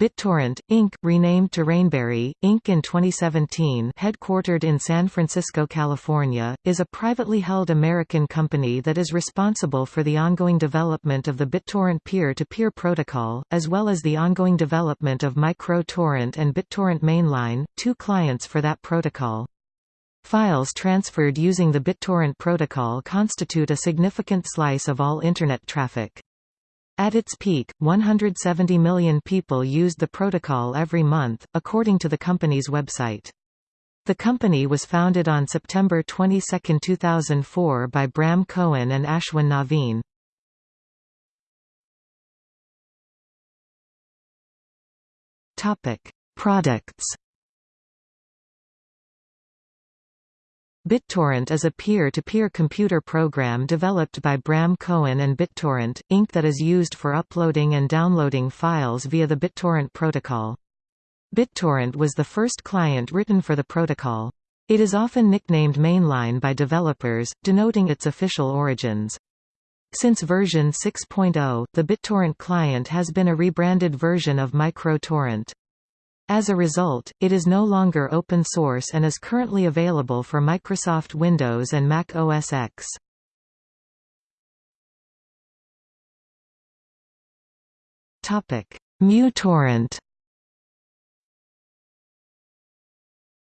BitTorrent, Inc., renamed to Rainberry, Inc. in 2017 headquartered in San Francisco, California, is a privately held American company that is responsible for the ongoing development of the BitTorrent peer-to-peer -peer protocol, as well as the ongoing development of MicroTorrent and BitTorrent Mainline, two clients for that protocol. Files transferred using the BitTorrent protocol constitute a significant slice of all Internet traffic. At its peak, 170 million people used the protocol every month, according to the company's website. The company was founded on September 22, 2004 by Bram Cohen and Ashwin Navin. Products BitTorrent is a peer-to-peer -peer computer program developed by Bram Cohen and BitTorrent, Inc. that is used for uploading and downloading files via the BitTorrent protocol. BitTorrent was the first client written for the protocol. It is often nicknamed Mainline by developers, denoting its official origins. Since version 6.0, the BitTorrent client has been a rebranded version of MicroTorrent. As a result, it is no longer open source and is currently available for Microsoft Windows and Mac OS X. MuTorrent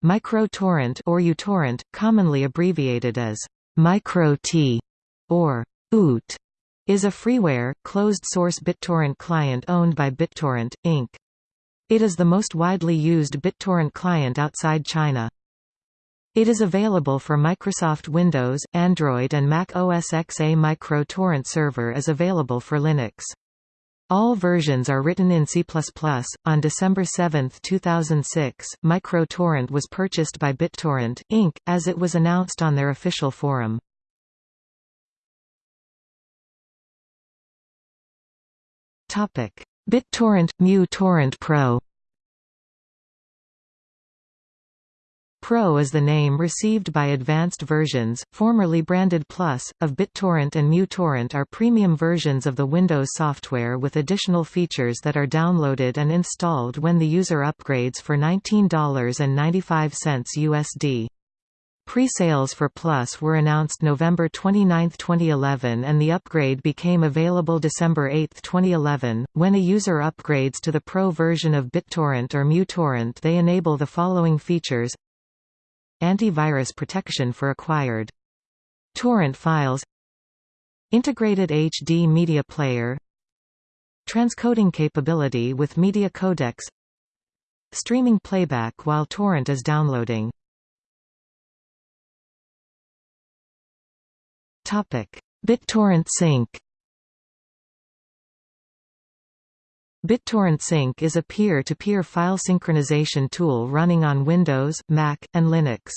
MicroTorrent or uTorrent, commonly abbreviated as MicroT or UT, is a freeware, closed-source BitTorrent client owned by BitTorrent, Inc. It is the most widely used BitTorrent client outside China. It is available for Microsoft Windows, Android and Mac OS X. A micro torrent server is available for Linux. All versions are written in C++. On December 7, 2006, MicroTorrent was purchased by BitTorrent, Inc., as it was announced on their official forum. BitTorrent – Mu Torrent Pro Pro is the name received by advanced versions, formerly branded Plus, of BitTorrent and MuTorrent are premium versions of the Windows software with additional features that are downloaded and installed when the user upgrades for $19.95 USD. Pre-sales for Plus were announced November 29, 2011 and the upgrade became available December 8, 2011. When a user upgrades to the Pro version of BitTorrent or MuTorrent they enable the following features. Antivirus protection for acquired torrent files. Integrated HD media player. Transcoding capability with media codecs. Streaming playback while torrent is downloading BitTorrent Sync BitTorrent Sync is a peer-to-peer -peer file synchronization tool running on Windows, Mac, and Linux.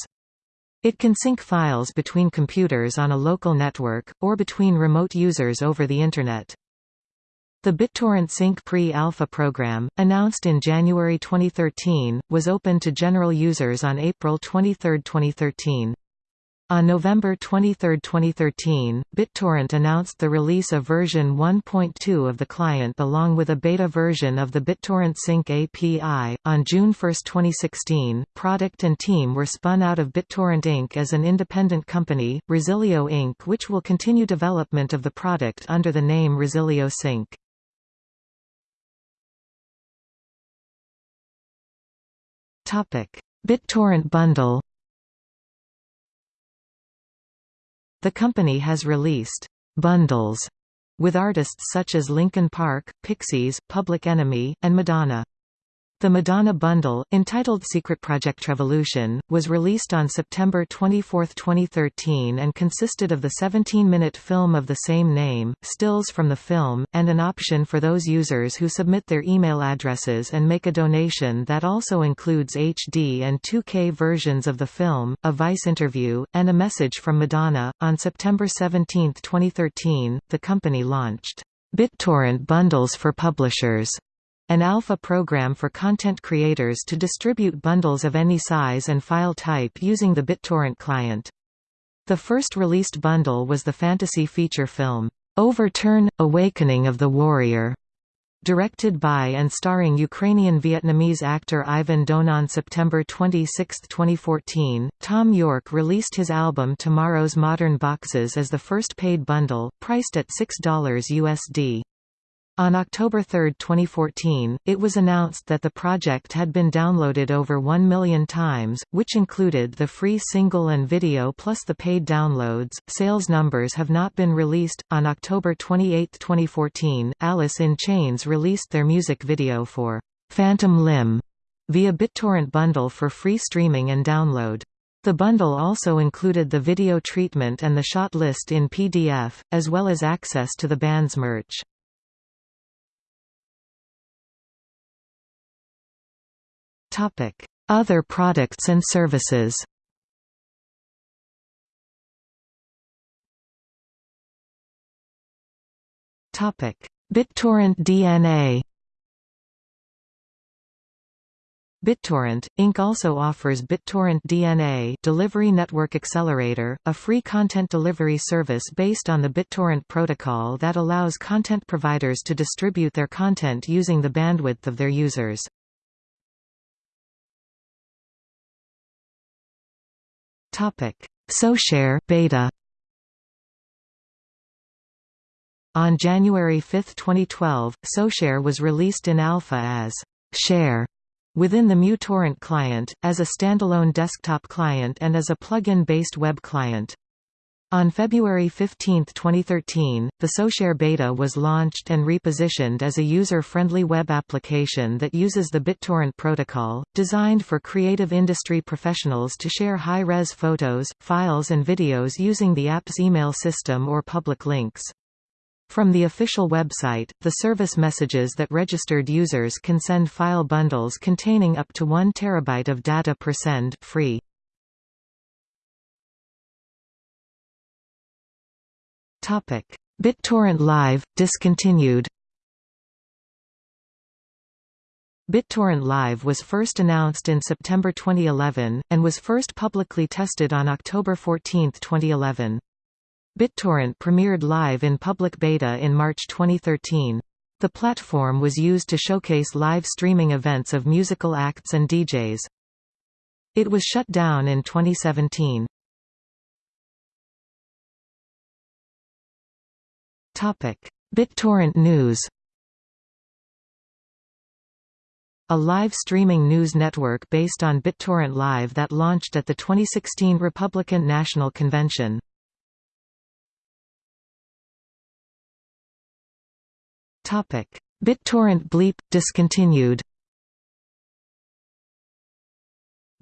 It can sync files between computers on a local network, or between remote users over the Internet. The BitTorrent Sync pre-alpha program, announced in January 2013, was open to general users on April 23, 2013. On November 23, 2013, BitTorrent announced the release of version 1.2 of the client along with a beta version of the BitTorrent Sync API. On June 1, 2016, product and team were spun out of BitTorrent Inc. as an independent company, Resilio Inc., which will continue development of the product under the name Resilio Sync. BitTorrent bundle The company has released «bundles» with artists such as Linkin Park, Pixies, Public Enemy, and Madonna. The Madonna bundle, entitled Secret Project Revolution, was released on September 24, 2013 and consisted of the 17-minute film of the same name, stills from the film, and an option for those users who submit their email addresses and make a donation that also includes HD and 2K versions of the film, a Vice interview, and a message from Madonna. On September 17, 2013, the company launched BitTorrent bundles for publishers an alpha program for content creators to distribute bundles of any size and file type using the BitTorrent client. The first released bundle was the fantasy feature film, Overturn – Awakening of the Warrior, Directed by and starring Ukrainian-Vietnamese actor Ivan Doan on September 26, 2014, Thom Yorke released his album Tomorrow's Modern Boxes as the first paid bundle, priced at $6 USD. On October 3, 2014, it was announced that the project had been downloaded over 1 million times, which included the free single and video plus the paid downloads. Sales numbers have not been released. On October 28, 2014, Alice in Chains released their music video for Phantom Limb via BitTorrent bundle for free streaming and download. The bundle also included the video treatment and the shot list in PDF, as well as access to the band's merch. Topic: Other products and services. Topic: BitTorrent DNA. BitTorrent, Inc. also offers BitTorrent DNA Delivery Network Accelerator, a free content delivery service based on the BitTorrent protocol that allows content providers to distribute their content using the bandwidth of their users. Topic: SoShare beta. On January 5, 2012, SoShare was released in alpha as Share within the MuTorrent client, as a standalone desktop client and as a plugin-based web client. On February 15, 2013, the SoShare beta was launched and repositioned as a user-friendly web application that uses the BitTorrent protocol, designed for creative industry professionals to share high-res photos, files and videos using the app's email system or public links. From the official website, the service messages that registered users can send file bundles containing up to 1 terabyte of data per send free. Topic: BitTorrent Live discontinued. BitTorrent Live was first announced in September 2011, and was first publicly tested on October 14, 2011. BitTorrent premiered live in public beta in March 2013. The platform was used to showcase live streaming events of musical acts and DJs. It was shut down in 2017. BitTorrent News a live streaming news network based on BitTorrent Live that launched at the 2016 Republican National Convention. BitTorrent Bleep – discontinued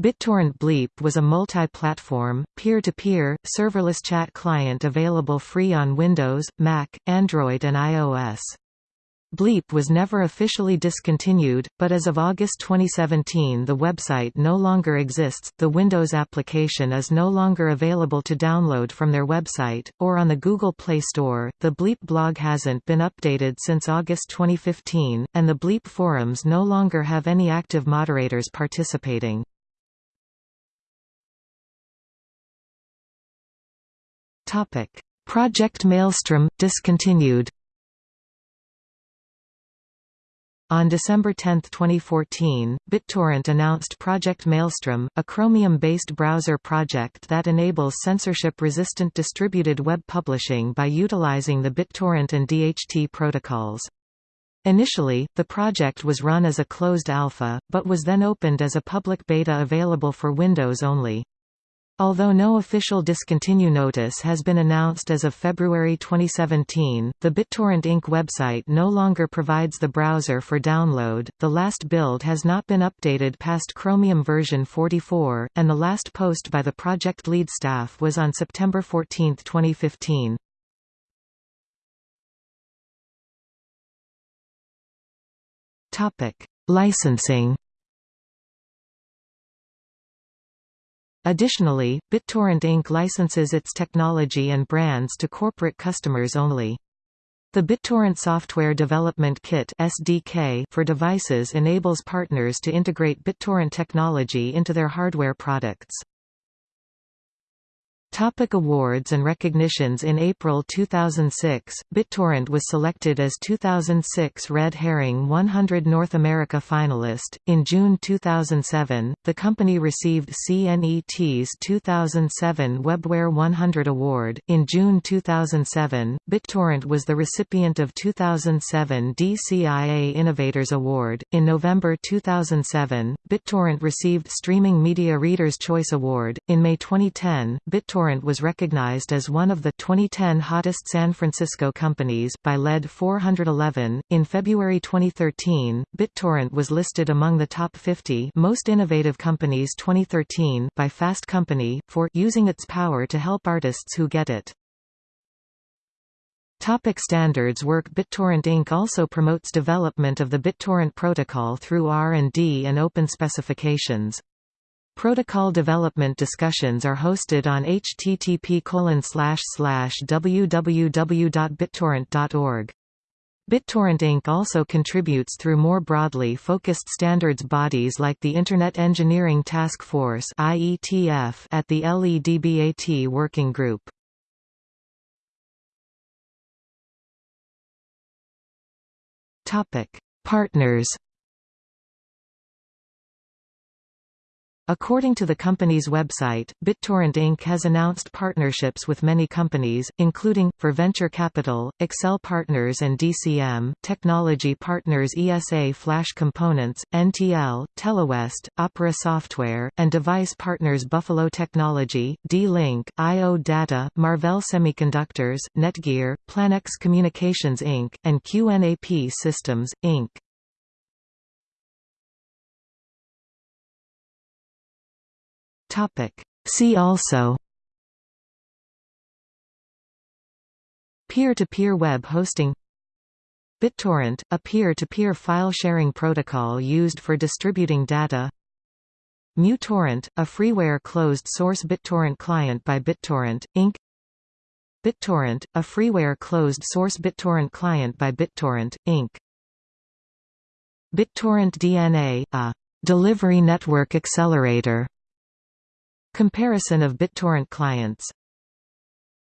BitTorrent Bleep was a multi-platform, peer-to-peer, serverless chat client available free on Windows, Mac, Android and iOS. Bleep was never officially discontinued, but as of August 2017 the website no longer exists, the Windows application is no longer available to download from their website, or on the Google Play Store. The Bleep blog hasn't been updated since August 2015, and the Bleep forums no longer have any active moderators participating. Topic: Project Maelstrom discontinued. On December 10, 2014, BitTorrent announced Project Maelstrom, a Chromium-based browser project that enables censorship-resistant distributed web publishing by utilizing the BitTorrent and DHT protocols. Initially, the project was run as a closed alpha, but was then opened as a public beta available for Windows only. Although no official discontinue notice has been announced as of February 2017, the BitTorrent Inc. website no longer provides the browser for download, the last build has not been updated past Chromium version 44, and the last post by the project lead staff was on September 14, 2015. Licensing Additionally, BitTorrent Inc. licenses its technology and brands to corporate customers only. The BitTorrent Software Development Kit (SDK) for devices enables partners to integrate BitTorrent technology into their hardware products. Topic awards and recognitions In April 2006, BitTorrent was selected as 2006 Red Herring 100 North America finalist. In June 2007, the company received CNET's 2007 Webware 100 award. In June 2007, BitTorrent was the recipient of 2007 DCIA Innovators Award. In November 2007, BitTorrent received Streaming Media Readers' Choice Award. In May 2010, BitTorrent BitTorrent was recognized as one of the 2010 hottest San Francisco companies by LED 411. In February 2013, BitTorrent was listed among the top 50 most innovative companies 2013 by Fast Company for using its power to help artists who get it. Topic standards work BitTorrent Inc. also promotes development of the BitTorrent protocol through R&D and open specifications. Protocol development discussions are hosted on http www.bittorrent.org. BitTorrent Inc. also contributes through more broadly focused standards bodies like the Internet Engineering Task Force IETF at the LEDBAT Working Group. Partners According to the company's website, BitTorrent Inc. has announced partnerships with many companies, including, for venture capital, Accel Partners and DCM, technology partners ESA Flash Components, NTL, Telewest, Opera Software, and device partners Buffalo Technology, D-Link, IO Data, Marvell Semiconductors, Netgear, Planex Communications Inc., and QNAP Systems, Inc. Topic. See also Peer-to-peer -peer web hosting BitTorrent, a peer-to-peer -peer file sharing protocol used for distributing data muTorrent, a freeware closed-source BitTorrent client by BitTorrent, Inc. BitTorrent, a freeware closed-source BitTorrent client by BitTorrent, Inc. BitTorrent DNA, a delivery network accelerator Comparison of BitTorrent clients